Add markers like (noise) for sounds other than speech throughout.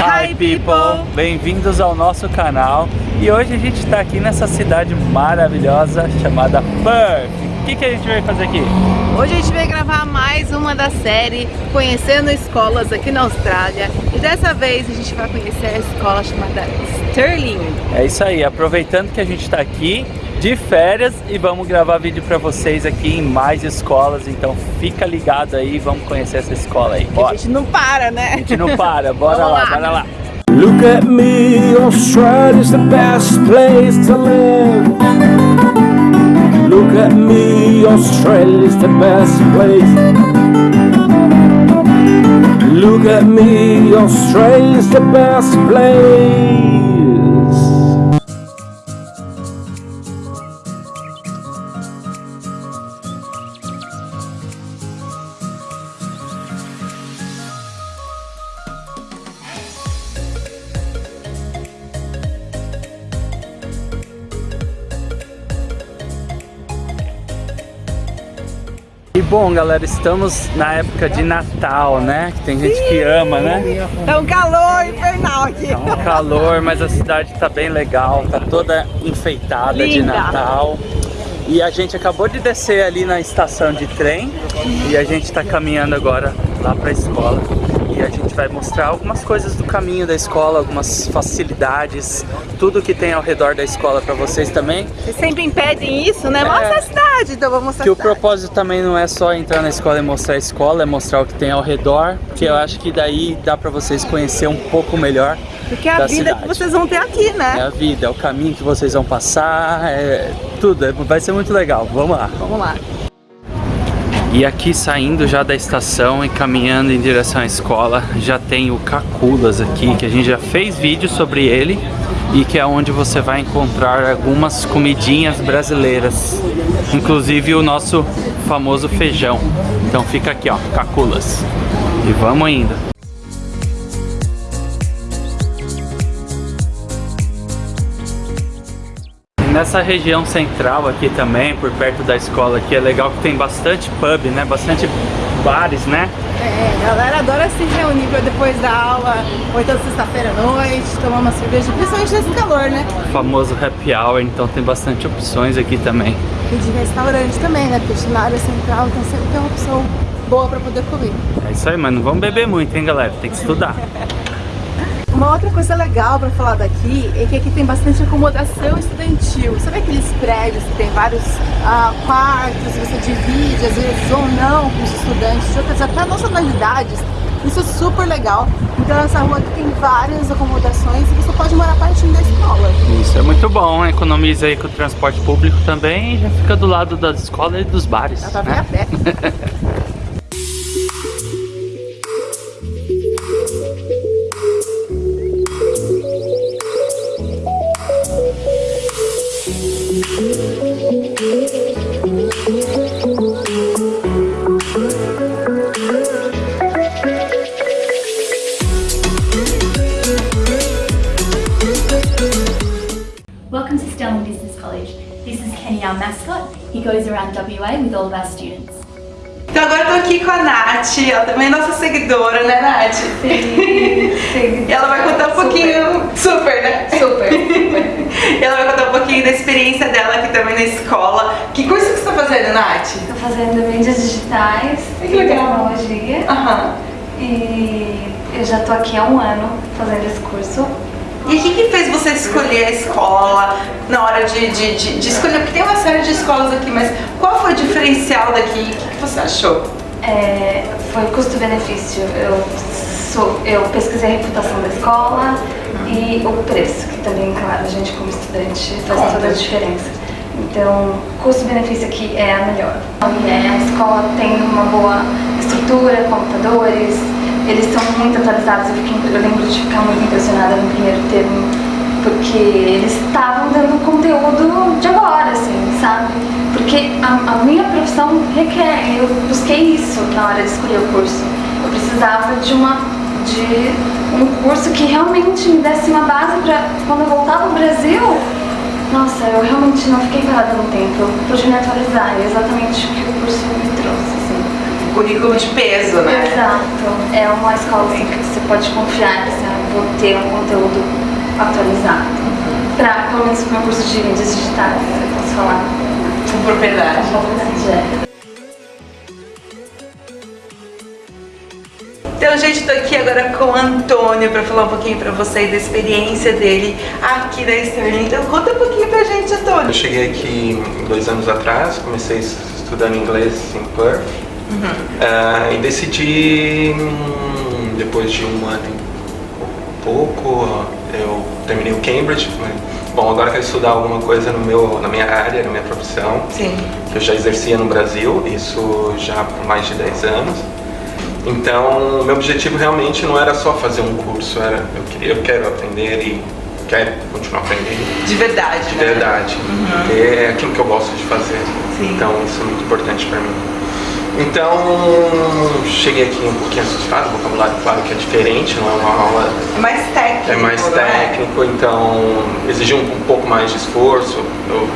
Hi people! Bem-vindos ao nosso canal e hoje a gente está aqui nessa cidade maravilhosa chamada Perth. O que, que a gente vai fazer aqui? Hoje a gente vai gravar mais uma da série Conhecendo Escolas aqui na Austrália e dessa vez a gente vai conhecer a escola chamada Sterling. É isso aí, aproveitando que a gente está aqui de férias e vamos gravar vídeo para vocês aqui em mais escolas, então fica ligado aí, vamos conhecer essa escola aí. Bora. A gente não para, né? A gente não para, bora lá, lá, bora lá. Look at me, Australia's the best place to live. Look at me, Australia's the best place. Look at me, Australia's the best place. Bom, galera, estamos na época de Natal, né? Que tem gente que ama, né? Tá um calor infernal aqui. Tá um calor, mas a cidade tá bem legal, tá toda enfeitada Linda. de Natal. E a gente acabou de descer ali na estação de trem e a gente tá caminhando agora lá pra escola e a gente vai mostrar algumas coisas do caminho da escola, algumas facilidades, tudo que tem ao redor da escola para vocês também. Vocês sempre impedem isso, né? Mostra é, a cidade, então vamos mostrar Que o propósito também não é só entrar na escola e mostrar a escola, é mostrar o que tem ao redor, que eu acho que daí dá para vocês conhecer um pouco melhor Porque é a vida cidade. que vocês vão ter aqui, né? É a vida, é o caminho que vocês vão passar, é tudo, é, vai ser muito legal. Vamos lá. Vamos lá. E aqui saindo já da estação e caminhando em direção à escola, já tem o Caculas aqui, que a gente já fez vídeo sobre ele e que é onde você vai encontrar algumas comidinhas brasileiras, inclusive o nosso famoso feijão. Então fica aqui ó, Caculas. E vamos indo. Nessa região central aqui também, por perto da escola aqui, é legal que tem bastante pub, né? Bastante bares, né? É, a galera adora se reunir depois da aula, ou então sexta-feira à noite, tomar uma cerveja, principalmente nesse calor, né? O famoso happy hour, então tem bastante opções aqui também. E de restaurante também, né? Porque na área central então sempre tem uma opção boa pra poder comer. É isso aí, mas não vamos beber muito, hein, galera? Tem que estudar. (laughs) Uma outra coisa legal para falar daqui é que aqui tem bastante acomodação estudantil. Sabe aqueles prédios que tem vários uh, quartos, você divide às vezes ou não com os estudantes de outras até nacionalidades. Isso é super legal. Então essa rua aqui tem várias acomodações e você pode morar pertinho da escola. Isso é muito bom, economiza aí com o transporte público também e já fica do lado da escola e dos bares. Dá pra né? (laughs) a pé. He goes around WA with all of our students. Então agora tô aqui com a Nath, ela também é nossa seguidora, né Nath? Sim, sim. E (laughs) ela vai contar um pouquinho, super, né? Super, super. (laughs) ela vai contar um pouquinho da experiência dela aqui também na escola. Que curso que você tá fazendo, Nath? Tô fazendo mídias digitais que legal. tecnologia. Aham. E eu já tô aqui há um ano fazendo esse curso. E o que, que fez você escolher a escola na hora de, de, de, de, escolher? Porque tem uma série de escolas aqui, mas qual foi o diferencial daqui? O que, que você achou? É, foi custo-benefício. Eu, sou, eu pesquisei a reputação da escola e o preço, que também, claro, a gente como estudante faz toda a diferença. Então, custo-benefício aqui é a melhor. É, a escola tem uma boa estrutura, computadores, eles estão muito atualizados. Eu, fiquei, eu lembro de ficar muito impressionada no primeiro termo, porque eles estavam dando conteúdo de agora, assim, sabe? Porque a, a minha profissão requer, eu busquei isso na hora de escolher o curso. Eu precisava de uma de um curso que realmente me desse uma base para quando eu voltar para o Brasil, nossa, eu realmente não fiquei parada no tempo, eu pude me atualizar, é exatamente o que o curso me trouxe currículo de peso, né? Exato. É uma escola assim, que você pode confiar que você vou ter um conteúdo Para, pelo menos, o meu curso de mídias digitais, eu posso falar. Com propriedade. Com propriedade, é. Então, gente, tô aqui agora com o Antônio para falar um pouquinho para vocês da experiência dele aqui da Sterling. Então, conta um pouquinho pra gente, Antônio. Eu cheguei aqui dois anos atrás, comecei estudando inglês em Perth Uhum. uh, e decidi, hum, depois de um ano e pouco, eu terminei o Cambridge. Bom, agora quero estudar alguma coisa no meu, na minha área, na minha profissão, Sim. que eu já exercia no Brasil, isso já por mais de 10 anos. Então, meu objetivo realmente não era só fazer um curso, era eu, queria, eu quero aprender e quero continuar aprendendo De verdade, de né? verdade. Porque é aquilo que eu gosto de fazer. Sim. Então, isso é muito importante para mim. Então, cheguei aqui um pouquinho assustado, o vocabulário, claro que é diferente, não é uma aula É mais técnico, é mais não técnico, então exigiu um, um pouco mais de esforço. Eu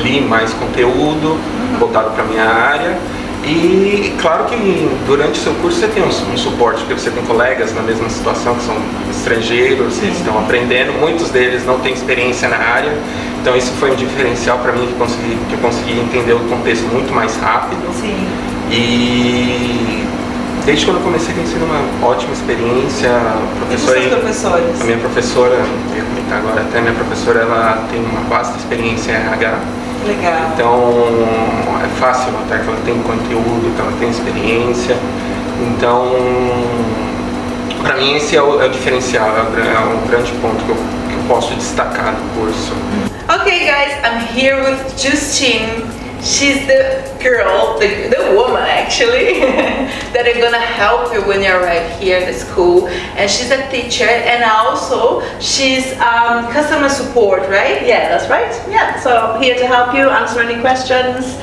li mais conteúdo voltado para minha área. E claro que durante o seu curso você tem um, um suporte, porque você tem colegas na mesma situação que são estrangeiros, eles estão aprendendo, muitos deles não têm experiência na área, então isso foi um diferencial para mim que, consegui, que eu consegui entender o contexto muito mais rápido. Sim. E desde quando eu comecei tem sido uma ótima experiência. A professora, professores? a minha professora, eu ia comentar agora até, minha professora ela tem uma vasta experiência em RH. Legal. Então é fácil notar que ela tem conteúdo, que ela tem experiência. Então, para mim esse é o, é o diferencial, é o, gra- é um grande ponto que eu, que eu posso destacar do curso. Okay, guys, I'm here with Justine. She's the girl, the, the woman actually, (laughs) that are gonna help you when you arrive here at the school. And she's a teacher, and also she's um, customer support, right? Yeah, that's right. Yeah, so here to help you, answer any questions.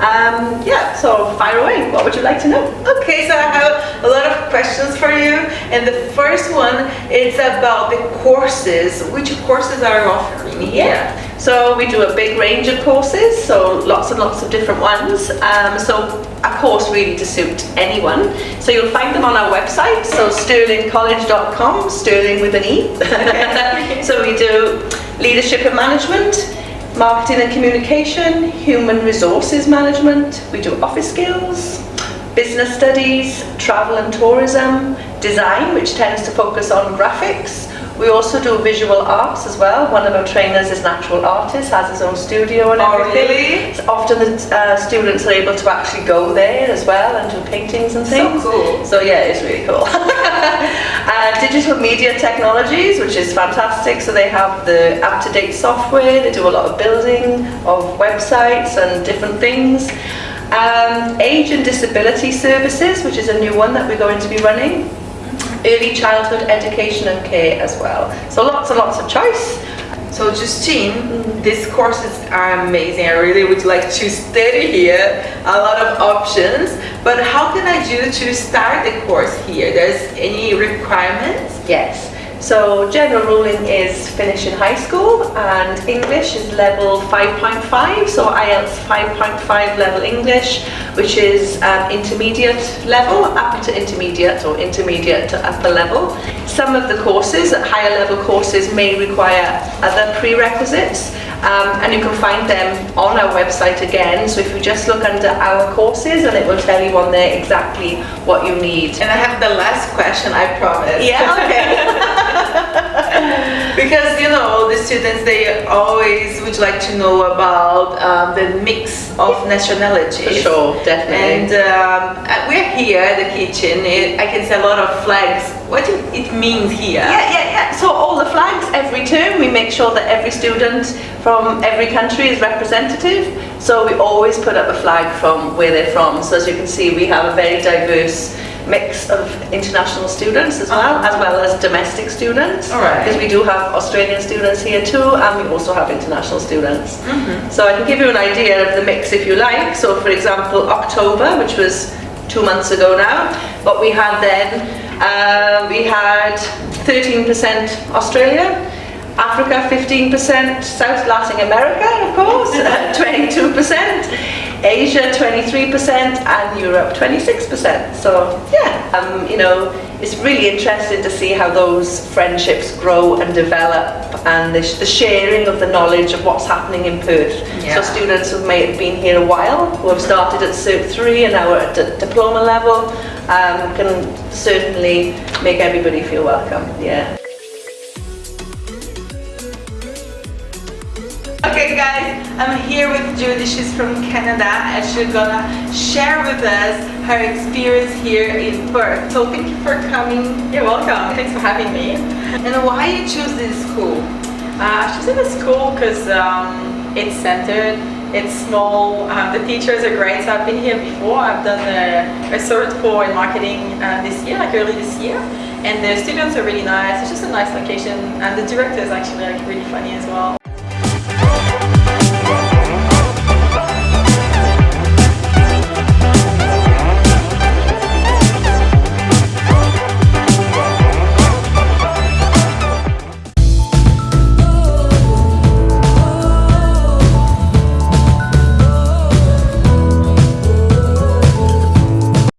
Um, yeah, so fire away. What would you like to know? Okay, so I have a lot questions for you, and the first one is about the courses. Which courses are offering here? So we do a big range of courses, so lots and lots of different ones. Um, so a course really to suit anyone. So you'll find them on our website, so sterlingcollege.com, sterling with an E. (laughs) so we do leadership and management, marketing and communication, human resources management, we do office skills, business studies, travel and tourism, design, which tends to focus on graphics. We also do visual arts as well. One of our trainers is natural artist, has his own studio and Oh, everything. really? So often the uh, students are able to actually go there as well and do paintings and things. So cool. So yeah, it's really cool. (laughs) uh, digital media technologies, which is fantastic. So they have the up-to-date software. They do a lot of building of websites and different things. Um, age and disability services, which is a new one that we're going to be running. Early childhood education and care as well. So lots and lots of choice. So Justine, these courses are amazing. I really would like to study here. A lot of options. But how can I do to start the course here? There's any requirements? Yes. So general ruling is finish in high school and English is level 5.5, so IELTS 5.5 level English, which is um, intermediate level, upper to intermediate or intermediate to upper level. Some of the courses, higher level courses, may require other prerequisites um, and you can find them on our website again. So if you just look under our courses and it will tell you on there exactly what you need. And I have the last question, I promise. Yeah, okay. (laughs) because you know the students they always would like to know about um, the mix of nationalities. For sure, definitely. And um, uh, we're here at the kitchen. It, I can see a lot of flags. What do it means here? Yeah, yeah, yeah. So all the flags every term, we make sure that every student from every country is representative. So we always put up a flag from where they're from. So as you can see, we have a very diverse mix of international students as well, as well as domestic students. All right. Because we do have Australian students here too, and we also have international students. So I can give you an idea of the mix if you like. So for example, October, which was two months ago now, what we had then, uh, we had 13% Australia, Africa 15%, South Latin America of course, (laughs) 22%, Asia 23% and Europe 26%. So yeah, um, you know, it's really interesting to see how those friendships grow and develop and the, the sharing of the knowledge of what's happening in Perth. Yeah. So students who may have been here a while, who have started at Cert 3 and now are at d- diploma level, um, can certainly make everybody feel welcome. Yeah. Okay guys, I'm here with Judy, she's from Canada and she's gonna share with us her experience here in Perth. So thank you for coming. You're welcome. Thanks for having me. And why you choose this school? Uh, I chose this school because um, it's centered, it's small, um, the teachers are great. So I've been here before. I've done a, a cert for in marketing uh, this year, like early this year. And the students are really nice. It's just a nice location, and the director is actually like really funny as well.